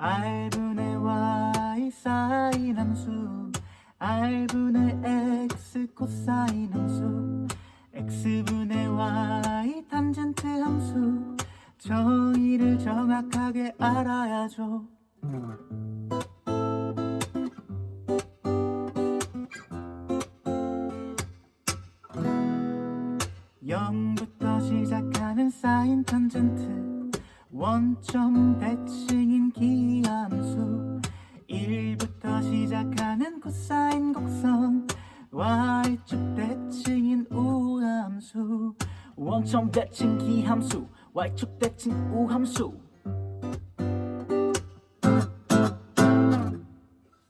R분의 Y 사인 함수 R분의 X 코사인 함수 X분의 Y 탄젠트 함수 저희를 정확하게 알아야죠. 영부터 시작하는 사인 탄젠트 원점 대칭 인 기함수 1부터 시작하는 코사인 곡선 Y축 대칭인 우함수 원점 대칭 기함수 Y축 대칭 우함수